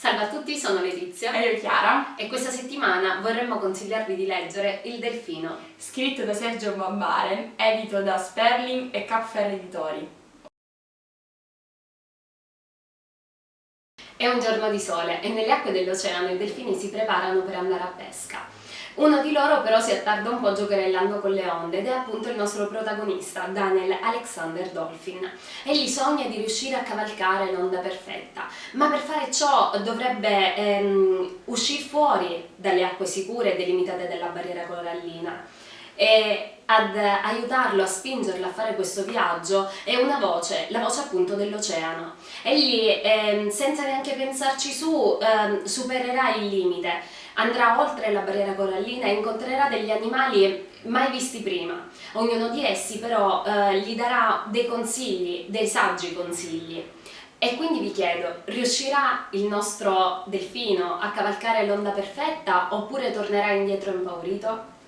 Salve a tutti, sono Letizia. E io Chiara. E questa settimana vorremmo consigliarvi di leggere Il Delfino. Scritto da Sergio Bambaren, edito da Sperling e Capfer Editori. È un giorno di sole e nelle acque dell'oceano i delfini si preparano per andare a pesca uno di loro però si attarda un po' giocherellando con le onde ed è appunto il nostro protagonista, Daniel Alexander Dolphin. Egli sogna di riuscire a cavalcare l'onda perfetta, ma per fare ciò dovrebbe ehm, uscire fuori dalle acque sicure e delimitate dalla barriera corallina e ad aiutarlo, a spingerlo a fare questo viaggio è una voce, la voce appunto dell'oceano. Egli, eh, senza neanche pensarci su, eh, supererà il limite andrà oltre la barriera corallina e incontrerà degli animali mai visti prima. Ognuno di essi però eh, gli darà dei consigli, dei saggi consigli. E quindi vi chiedo, riuscirà il nostro delfino a cavalcare l'onda perfetta oppure tornerà indietro impaurito?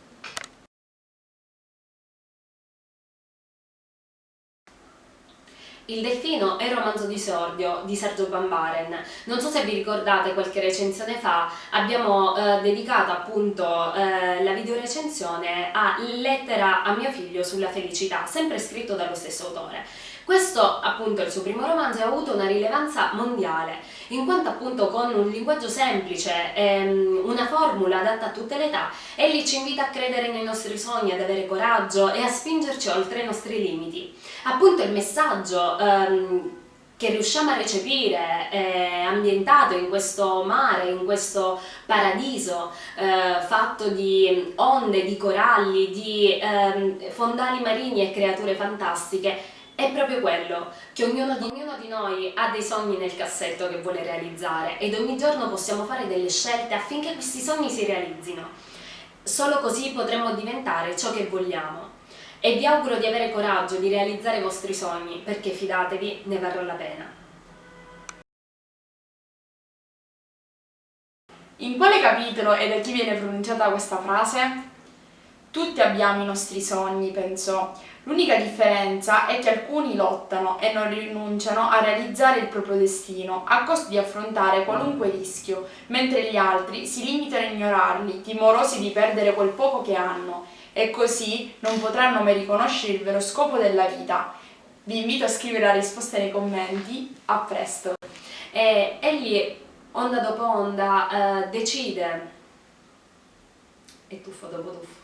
Il Delfino è il romanzo di Sordio di Sergio Bambaren. Non so se vi ricordate qualche recensione fa, abbiamo eh, dedicato appunto eh, la videorecensione a Lettera a mio figlio sulla felicità, sempre scritto dallo stesso autore. Questo appunto il suo primo romanzo ha avuto una rilevanza mondiale, in quanto appunto con un linguaggio semplice, ehm, una formula adatta a tutte le età, egli ci invita a credere nei nostri sogni, ad avere coraggio e a spingerci oltre i nostri limiti. Appunto il messaggio ehm, che riusciamo a recepire eh, ambientato in questo mare, in questo paradiso eh, fatto di onde, di coralli, di eh, fondali marini e creature fantastiche è proprio quello, che ognuno di, ognuno di, noi ha dei sogni nel cassetto che vuole realizzare ed ogni giorno possiamo fare delle scelte affinché questi sogni si realizzino. Solo così potremo diventare ciò che vogliamo. E vi auguro di avere coraggio di realizzare i vostri sogni, perché fidatevi, ne varrà la pena. In quale capitolo e da chi viene pronunciata questa frase? Tutti abbiamo i nostri sogni, pensò. L'unica differenza è che alcuni lottano e non rinunciano a realizzare il proprio destino, a costo di affrontare qualunque rischio, mentre gli altri si limitano a ignorarli, timorosi di perdere quel poco che hanno, e così non potranno mai riconoscere il vero scopo della vita. Vi invito a scrivere la risposta nei commenti, a presto! E egli, onda dopo onda, eh, decide, e tuffo dopo tuffo,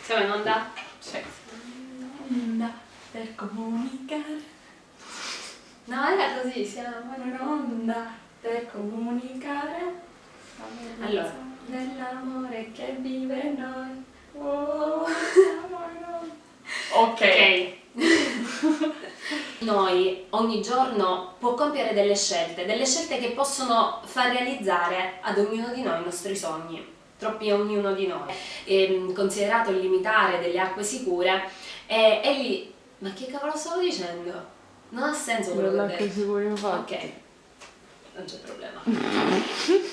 siamo in onda? Sì. Onda per comunicare. No, era così, siamo in onda per comunicare. Allora. Dell'amore che vive in noi. Oh, ok. noi ogni giorno può compiere delle scelte, delle scelte che possono far realizzare ad ognuno di noi i nostri sogni troppi a ognuno di noi, e, ehm, considerato il limitare delle acque sicure, e, egli, ma che cavolo stavo dicendo? Non ha senso quello che ho detto. sicure Ok, non c'è problema.